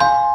you.